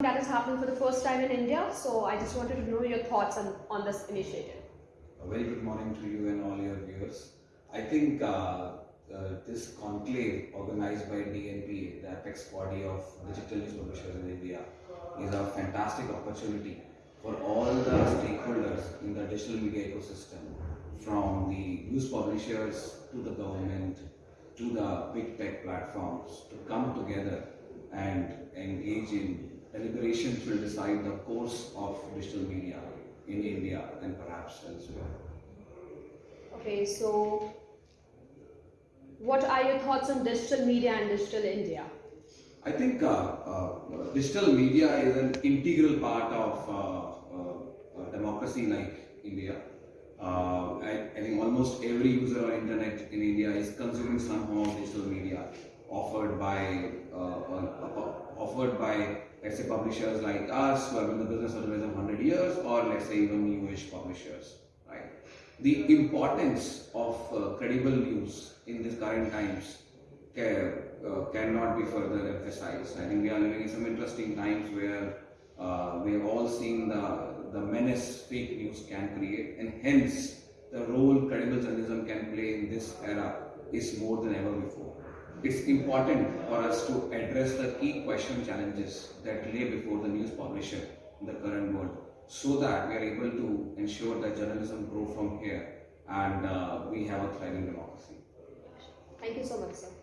that is happening for the first time in India. So I just wanted to know your thoughts on, on this initiative. A very good morning to you and all your viewers. I think uh, uh, this conclave organized by DNP, the apex body of digital news publishers in India, is a fantastic opportunity for all the stakeholders in the digital media ecosystem, from the news publishers to the government to the big tech platforms, to come together and engage in deliberations will decide the course of digital media in India and perhaps elsewhere. Okay, so what are your thoughts on digital media and digital India? I think uh, uh, digital media is an integral part of uh, uh, democracy like India. Uh, I, I, think almost every user on internet in India is consuming some form of digital media offered by uh, offered by let's say publishers like us who have been in the business for less than 100 years or let's say even newish publishers right? The importance of uh, credible news in these current times can, uh, cannot be further emphasized. I think we are living in some interesting times where uh, we have all seen the the menace fake news can create and hence the role credible journalism can play in this era is more than ever before it's important for us to address the key question challenges that lay before the news publisher in the current world so that we are able to ensure that journalism grow from here and uh, we have a thriving democracy. Thank you so much, sir.